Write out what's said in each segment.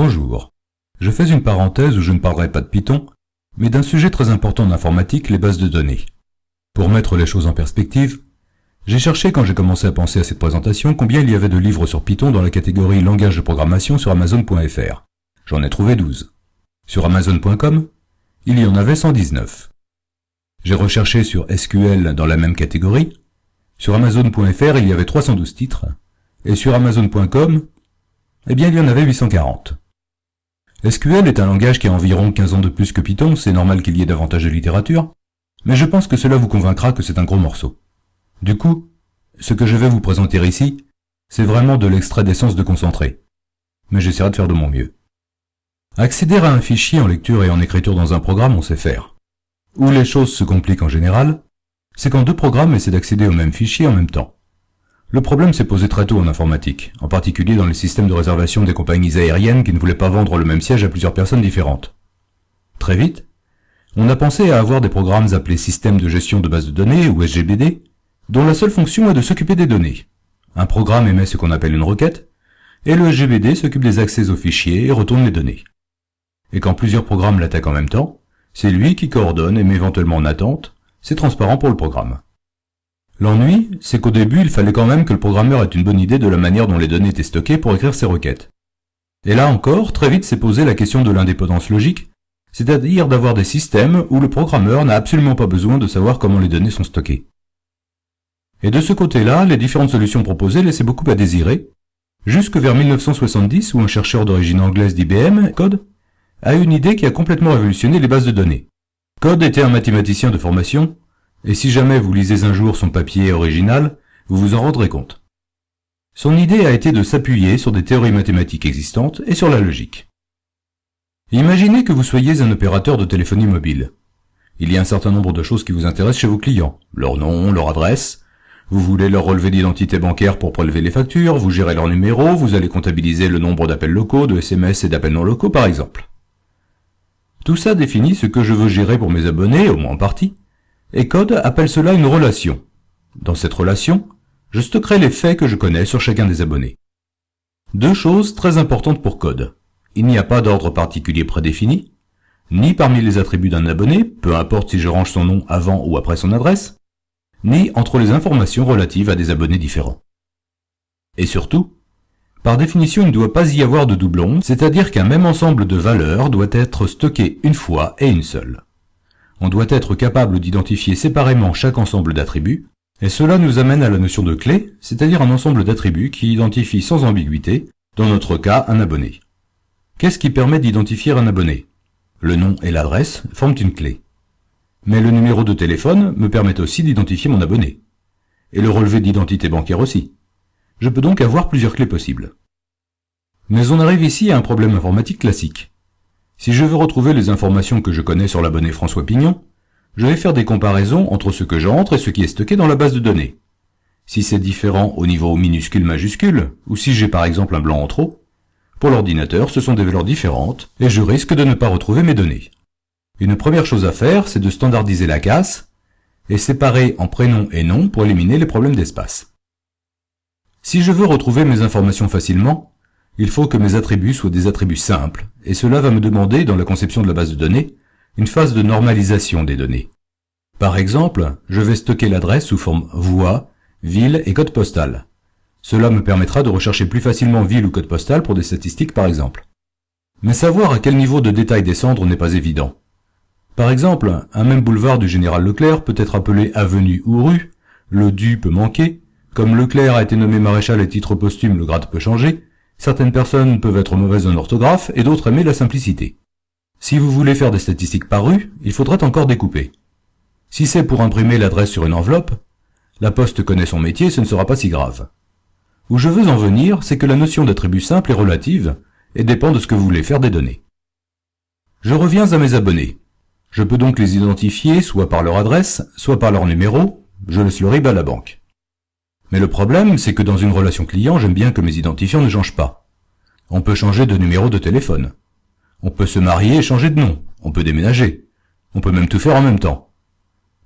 Bonjour. Je fais une parenthèse où je ne parlerai pas de Python, mais d'un sujet très important en informatique, les bases de données. Pour mettre les choses en perspective, j'ai cherché quand j'ai commencé à penser à cette présentation combien il y avait de livres sur Python dans la catégorie langage de programmation sur Amazon.fr. J'en ai trouvé 12. Sur Amazon.com, il y en avait 119. J'ai recherché sur SQL dans la même catégorie. Sur Amazon.fr, il y avait 312 titres. Et sur Amazon.com, eh bien, il y en avait 840. SQL est un langage qui a environ 15 ans de plus que Python, c'est normal qu'il y ait davantage de littérature, mais je pense que cela vous convaincra que c'est un gros morceau. Du coup, ce que je vais vous présenter ici, c'est vraiment de l'extrait d'essence de concentré. Mais j'essaierai de faire de mon mieux. Accéder à un fichier en lecture et en écriture dans un programme, on sait faire. Où les choses se compliquent en général, c'est quand deux programmes essaient d'accéder au même fichier en même temps. Le problème s'est posé très tôt en informatique, en particulier dans les systèmes de réservation des compagnies aériennes qui ne voulaient pas vendre le même siège à plusieurs personnes différentes. Très vite, on a pensé à avoir des programmes appelés systèmes de gestion de base de données, ou SGBD, dont la seule fonction est de s'occuper des données. Un programme émet ce qu'on appelle une requête, et le SGBD s'occupe des accès aux fichiers et retourne les données. Et quand plusieurs programmes l'attaquent en même temps, c'est lui qui coordonne et met éventuellement en attente, c'est transparent pour le programme. L'ennui, c'est qu'au début, il fallait quand même que le programmeur ait une bonne idée de la manière dont les données étaient stockées pour écrire ses requêtes. Et là encore, très vite s'est posée la question de l'indépendance logique, c'est-à-dire d'avoir des systèmes où le programmeur n'a absolument pas besoin de savoir comment les données sont stockées. Et de ce côté-là, les différentes solutions proposées laissaient beaucoup à désirer, jusque vers 1970 où un chercheur d'origine anglaise d'IBM, Code, a eu une idée qui a complètement révolutionné les bases de données. Code était un mathématicien de formation, et si jamais vous lisez un jour son papier original, vous vous en rendrez compte. Son idée a été de s'appuyer sur des théories mathématiques existantes et sur la logique. Imaginez que vous soyez un opérateur de téléphonie mobile. Il y a un certain nombre de choses qui vous intéressent chez vos clients. Leur nom, leur adresse. Vous voulez leur relevé d'identité bancaire pour prélever les factures, vous gérez leur numéro, vous allez comptabiliser le nombre d'appels locaux, de SMS et d'appels non locaux par exemple. Tout ça définit ce que je veux gérer pour mes abonnés, au moins en partie, et Code appelle cela une relation. Dans cette relation, je stockerai les faits que je connais sur chacun des abonnés. Deux choses très importantes pour Code. Il n'y a pas d'ordre particulier prédéfini, ni parmi les attributs d'un abonné, peu importe si je range son nom avant ou après son adresse, ni entre les informations relatives à des abonnés différents. Et surtout, par définition, il ne doit pas y avoir de doublons, c'est-à-dire qu'un même ensemble de valeurs doit être stocké une fois et une seule on doit être capable d'identifier séparément chaque ensemble d'attributs, et cela nous amène à la notion de clé, c'est-à-dire un ensemble d'attributs qui identifie sans ambiguïté, dans notre cas, un abonné. Qu'est-ce qui permet d'identifier un abonné? Le nom et l'adresse forment une clé. Mais le numéro de téléphone me permet aussi d'identifier mon abonné. Et le relevé d'identité bancaire aussi. Je peux donc avoir plusieurs clés possibles. Mais on arrive ici à un problème informatique classique. Si je veux retrouver les informations que je connais sur l'abonné François Pignon, je vais faire des comparaisons entre ce que j'entre et ce qui est stocké dans la base de données. Si c'est différent au niveau minuscule-majuscule, ou si j'ai par exemple un blanc en trop, pour l'ordinateur ce sont des valeurs différentes, et je risque de ne pas retrouver mes données. Une première chose à faire, c'est de standardiser la casse, et séparer en prénom et nom pour éliminer les problèmes d'espace. Si je veux retrouver mes informations facilement, il faut que mes attributs soient des attributs simples, et cela va me demander, dans la conception de la base de données, une phase de normalisation des données. Par exemple, je vais stocker l'adresse sous forme voix, ville et code postal. Cela me permettra de rechercher plus facilement ville ou code postal pour des statistiques par exemple. Mais savoir à quel niveau de détail descendre n'est pas évident. Par exemple, un même boulevard du général Leclerc peut être appelé avenue ou rue, le du peut manquer, comme Leclerc a été nommé maréchal et titre posthume, le grade peut changer, Certaines personnes peuvent être mauvaises en orthographe et d'autres aimer la simplicité. Si vous voulez faire des statistiques par rue, il faudrait encore découper. Si c'est pour imprimer l'adresse sur une enveloppe, la poste connaît son métier, ce ne sera pas si grave. Où je veux en venir, c'est que la notion d'attribut simple est relative et dépend de ce que vous voulez faire des données. Je reviens à mes abonnés. Je peux donc les identifier soit par leur adresse, soit par leur numéro, je le RIB à la banque. Mais le problème, c'est que dans une relation client, j'aime bien que mes identifiants ne changent pas. On peut changer de numéro de téléphone. On peut se marier et changer de nom. On peut déménager. On peut même tout faire en même temps.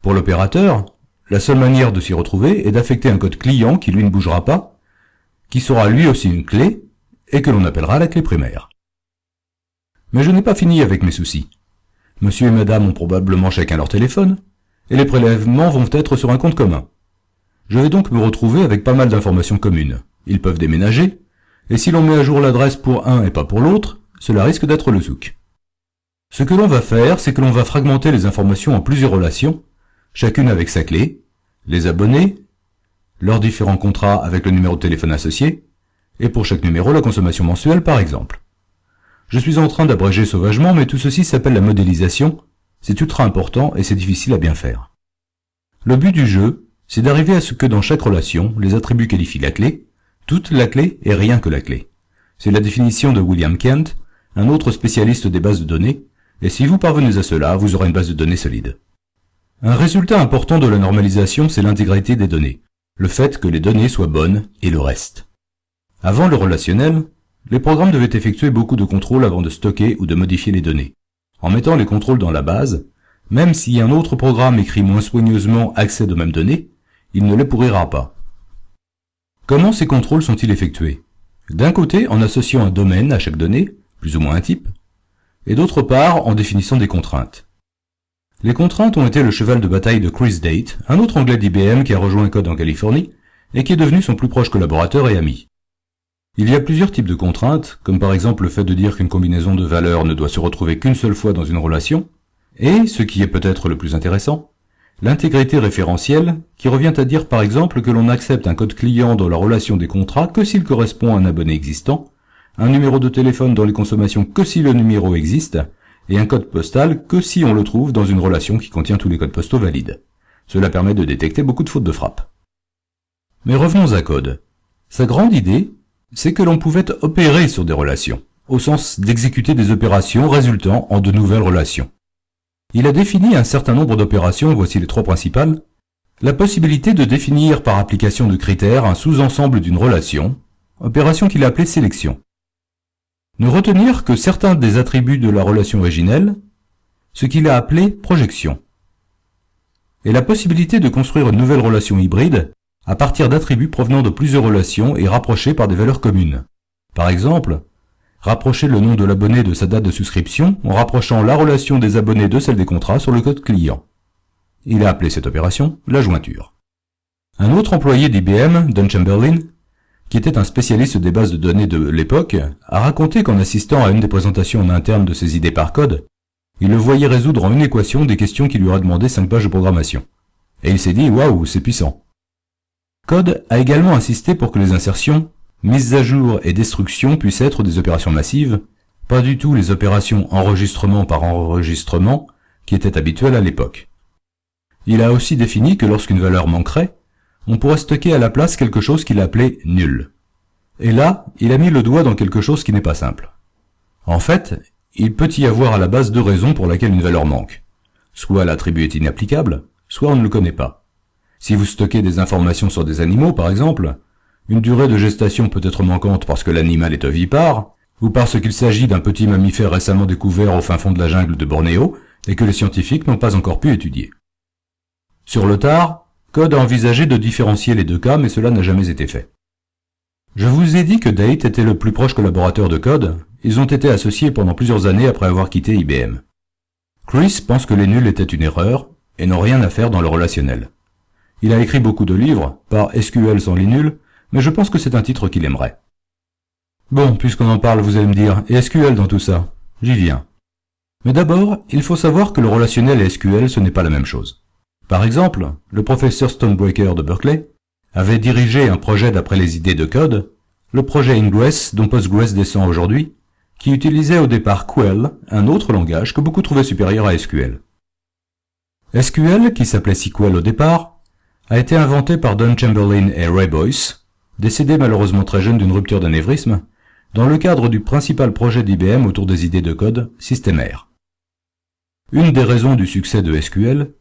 Pour l'opérateur, la seule manière de s'y retrouver est d'affecter un code client qui lui ne bougera pas, qui sera lui aussi une clé, et que l'on appellera la clé primaire. Mais je n'ai pas fini avec mes soucis. Monsieur et madame ont probablement chacun leur téléphone, et les prélèvements vont être sur un compte commun. Je vais donc me retrouver avec pas mal d'informations communes. Ils peuvent déménager, et si l'on met à jour l'adresse pour un et pas pour l'autre, cela risque d'être le zouk. Ce que l'on va faire, c'est que l'on va fragmenter les informations en plusieurs relations, chacune avec sa clé, les abonnés, leurs différents contrats avec le numéro de téléphone associé, et pour chaque numéro la consommation mensuelle par exemple. Je suis en train d'abréger sauvagement, mais tout ceci s'appelle la modélisation, c'est ultra important et c'est difficile à bien faire. Le but du jeu, c'est d'arriver à ce que dans chaque relation, les attributs qualifient la clé, toute la clé et rien que la clé. C'est la définition de William Kent, un autre spécialiste des bases de données, et si vous parvenez à cela, vous aurez une base de données solide. Un résultat important de la normalisation, c'est l'intégrité des données le fait que les données soient bonnes et le reste. Avant le relationnel, les programmes devaient effectuer beaucoup de contrôles avant de stocker ou de modifier les données. En mettant les contrôles dans la base, même si un autre programme écrit moins soigneusement accède aux mêmes données, il ne les pourrira pas. Comment ces contrôles sont-ils effectués? D'un côté, en associant un domaine à chaque donnée, plus ou moins un type, et d'autre part, en définissant des contraintes. Les contraintes ont été le cheval de bataille de Chris Date, un autre anglais d'IBM qui a rejoint Code en Californie et qui est devenu son plus proche collaborateur et ami. Il y a plusieurs types de contraintes, comme par exemple le fait de dire qu'une combinaison de valeurs ne doit se retrouver qu'une seule fois dans une relation, et, ce qui est peut-être le plus intéressant, l'intégrité référentielle, qui revient à dire par exemple que l'on accepte un code client dans la relation des contrats que s'il correspond à un abonné existant, un numéro de téléphone dans les consommations que si le numéro existe, et un code postal que si on le trouve dans une relation qui contient tous les codes postaux valides. Cela permet de détecter beaucoup de fautes de frappe. Mais revenons à Code. Sa grande idée, c'est que l'on pouvait opérer sur des relations, au sens d'exécuter des opérations résultant en de nouvelles relations. Il a défini un certain nombre d'opérations, voici les trois principales. La possibilité de définir par application de critères un sous-ensemble d'une relation, opération qu'il a appelée sélection. Ne retenir que certains des attributs de la relation originelle, ce qu'il a appelé projection. Et la possibilité de construire une nouvelle relation hybride à partir d'attributs provenant de plusieurs relations et rapprochés par des valeurs communes. Par exemple, rapprocher le nom de l'abonné de sa date de souscription en rapprochant la relation des abonnés de celle des contrats sur le code client. Il a appelé cette opération la jointure. Un autre employé d'IBM, Don Chamberlain, qui était un spécialiste des bases de données de l'époque, a raconté qu'en assistant à une des présentations en interne de ses idées par code, il le voyait résoudre en une équation des questions qui lui auraient demandé 5 pages de programmation. Et il s'est dit, waouh, c'est puissant. Code a également insisté pour que les insertions, mises à jour et destruction puissent être des opérations massives, pas du tout les opérations enregistrement par enregistrement qui étaient habituelles à l'époque. Il a aussi défini que lorsqu'une valeur manquerait, on pourrait stocker à la place quelque chose qu'il appelait nul. Et là, il a mis le doigt dans quelque chose qui n'est pas simple. En fait, il peut y avoir à la base deux raisons pour lesquelles une valeur manque. Soit l'attribut est inapplicable, soit on ne le connaît pas. Si vous stockez des informations sur des animaux, par exemple, une durée de gestation peut être manquante parce que l'animal est ovipare, ou parce qu'il s'agit d'un petit mammifère récemment découvert au fin fond de la jungle de Bornéo et que les scientifiques n'ont pas encore pu étudier. Sur le tard, Code a envisagé de différencier les deux cas, mais cela n'a jamais été fait. Je vous ai dit que Date était le plus proche collaborateur de Code, ils ont été associés pendant plusieurs années après avoir quitté IBM. Chris pense que les nuls étaient une erreur, et n'ont rien à faire dans le relationnel. Il a écrit beaucoup de livres, par SQL sans les nuls, mais je pense que c'est un titre qu'il aimerait. Bon, puisqu'on en parle, vous allez me dire, et SQL dans tout ça? J'y viens. Mais d'abord, il faut savoir que le relationnel et SQL ce n'est pas la même chose. Par exemple, le professeur Stonebreaker de Berkeley avait dirigé un projet d'après les idées de code, le projet Ingress dont Postgres descend aujourd'hui, qui utilisait au départ Quell, un autre langage que beaucoup trouvaient supérieur à SQL. SQL, qui s'appelait SQL au départ, a été inventé par Don Chamberlain et Ray Boyce, décédés malheureusement très jeunes d'une rupture d'anévrisme, dans le cadre du principal projet d'IBM autour des idées de code, System-R. Une des raisons du succès de SQL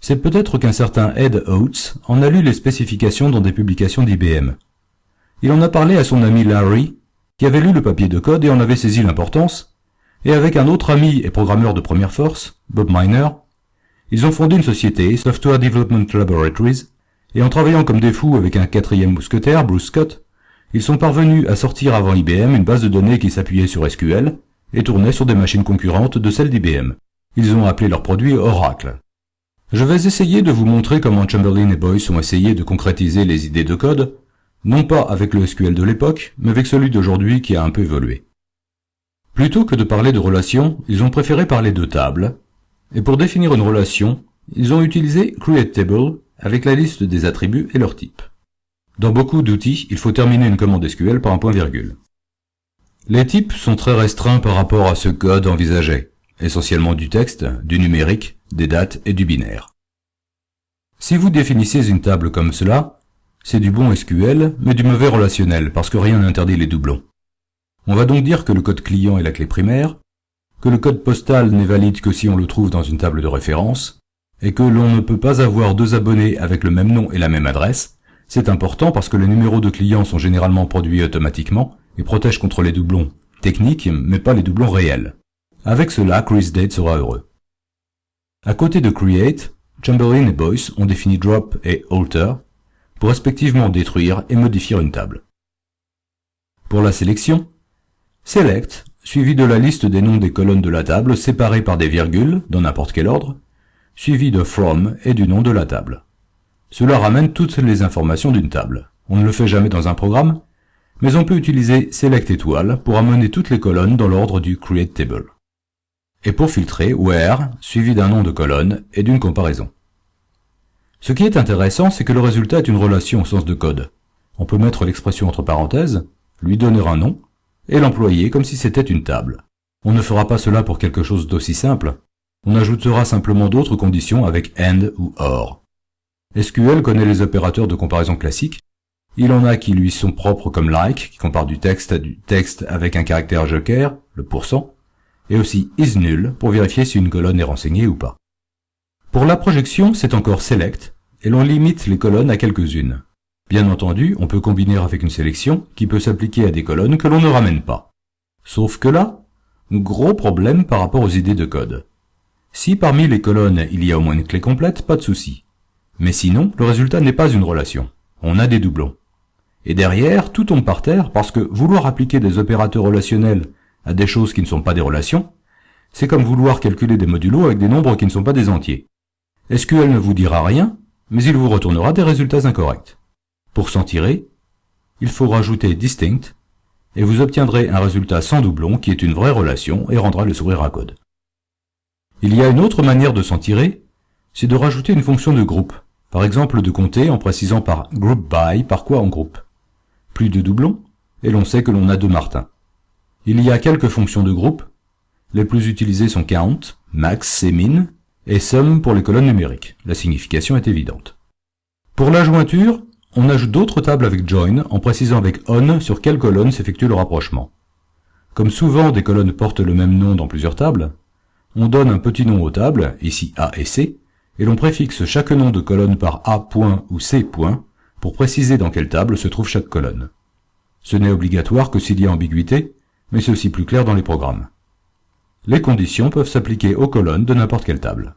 c'est peut-être qu'un certain Ed Oates en a lu les spécifications dans des publications d'IBM. Il en a parlé à son ami Larry, qui avait lu le papier de code et en avait saisi l'importance, et avec un autre ami et programmeur de première force, Bob Miner, ils ont fondé une société, Software Development Laboratories, et en travaillant comme des fous avec un quatrième mousquetaire, Bruce Scott, ils sont parvenus à sortir avant IBM une base de données qui s'appuyait sur SQL, et tournaient sur des machines concurrentes de celles d'IBM. Ils ont appelé leur produit Oracle. Je vais essayer de vous montrer comment Chamberlain et Boyce ont essayé de concrétiser les idées de code, non pas avec le SQL de l'époque, mais avec celui d'aujourd'hui qui a un peu évolué. Plutôt que de parler de relations, ils ont préféré parler de tables, et pour définir une relation, ils ont utilisé CreateTable avec la liste des attributs et leurs types. Dans beaucoup d'outils, il faut terminer une commande SQL par un point-virgule. Les types sont très restreints par rapport à ce code envisagé, essentiellement du texte, du numérique, des dates et du binaire. Si vous définissez une table comme cela, c'est du bon SQL, mais du mauvais relationnel, parce que rien n'interdit les doublons. On va donc dire que le code client est la clé primaire, que le code postal n'est valide que si on le trouve dans une table de référence, et que l'on ne peut pas avoir deux abonnés avec le même nom et la même adresse, c'est important parce que les numéros de clients sont généralement produits automatiquement et protègent contre les doublons techniques, mais pas les doublons réels. Avec cela, ChrisDate sera heureux. À côté de Create, Chamberlain et Boyce ont défini Drop et Alter pour respectivement détruire et modifier une table. Pour la sélection, Select suivi de la liste des noms des colonnes de la table séparées par des virgules, dans n'importe quel ordre, suivi de from et du nom de la table. Cela ramène toutes les informations d'une table. On ne le fait jamais dans un programme, mais on peut utiliser select étoile pour amener toutes les colonnes dans l'ordre du create table. Et pour filtrer, where, suivi d'un nom de colonne et d'une comparaison. Ce qui est intéressant, c'est que le résultat est une relation au sens de code. On peut mettre l'expression entre parenthèses, lui donner un nom, et l'employer comme si c'était une table. On ne fera pas cela pour quelque chose d'aussi simple. On ajoutera simplement d'autres conditions avec AND ou OR. SQL connaît les opérateurs de comparaison classiques. Il en a qui lui sont propres comme like, qui compare du texte à du texte avec un caractère joker, le pourcent, et aussi isNull pour vérifier si une colonne est renseignée ou pas. Pour la projection, c'est encore select, et l'on limite les colonnes à quelques-unes. Bien entendu, on peut combiner avec une sélection qui peut s'appliquer à des colonnes que l'on ne ramène pas. Sauf que là, gros problème par rapport aux idées de code. Si parmi les colonnes il y a au moins une clé complète, pas de souci. Mais sinon, le résultat n'est pas une relation. On a des doublons. Et derrière, tout tombe par terre parce que vouloir appliquer des opérateurs relationnels à des choses qui ne sont pas des relations, c'est comme vouloir calculer des modulos avec des nombres qui ne sont pas des entiers. SQL ne vous dira rien, mais il vous retournera des résultats incorrects. Pour s'en tirer, il faut rajouter distinct et vous obtiendrez un résultat sans doublon qui est une vraie relation et rendra le sourire à code. Il y a une autre manière de s'en tirer, c'est de rajouter une fonction de groupe, par exemple de compter en précisant par group by par quoi en groupe. Plus de doublons, et l'on sait que l'on a deux Martins. Il y a quelques fonctions de groupe, les plus utilisées sont count, max et min, et sum pour les colonnes numériques. La signification est évidente. Pour la jointure, on ajoute d'autres tables avec join en précisant avec on sur quelle colonne s'effectue le rapprochement. Comme souvent des colonnes portent le même nom dans plusieurs tables, on donne un petit nom aux tables, ici A et C, et l'on préfixe chaque nom de colonne par A point ou C point pour préciser dans quelle table se trouve chaque colonne. Ce n'est obligatoire que s'il y a ambiguïté, mais c'est aussi plus clair dans les programmes. Les conditions peuvent s'appliquer aux colonnes de n'importe quelle table.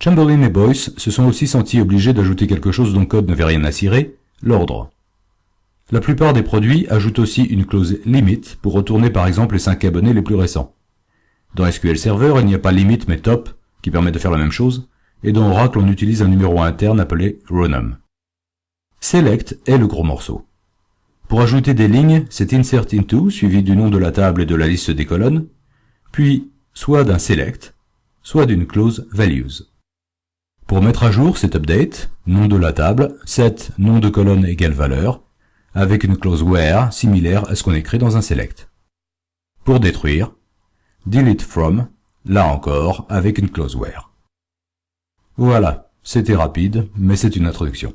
Chamberlain et Boyce se sont aussi sentis obligés d'ajouter quelque chose dont code n'avait rien à cirer, l'ordre. La plupart des produits ajoutent aussi une clause limit pour retourner par exemple les 5 abonnés les plus récents. Dans SQL Server, il n'y a pas limit mais top, qui permet de faire la même chose, et dans Oracle, on utilise un numéro interne appelé rownum. Select est le gros morceau. Pour ajouter des lignes, c'est insert into, suivi du nom de la table et de la liste des colonnes, puis soit d'un select, soit d'une clause values. Pour mettre à jour cet update, nom de la table, set nom de colonne égale valeur, avec une clause where similaire à ce qu'on écrit dans un select. Pour détruire, delete from, là encore avec une clause where. Voilà, c'était rapide, mais c'est une introduction.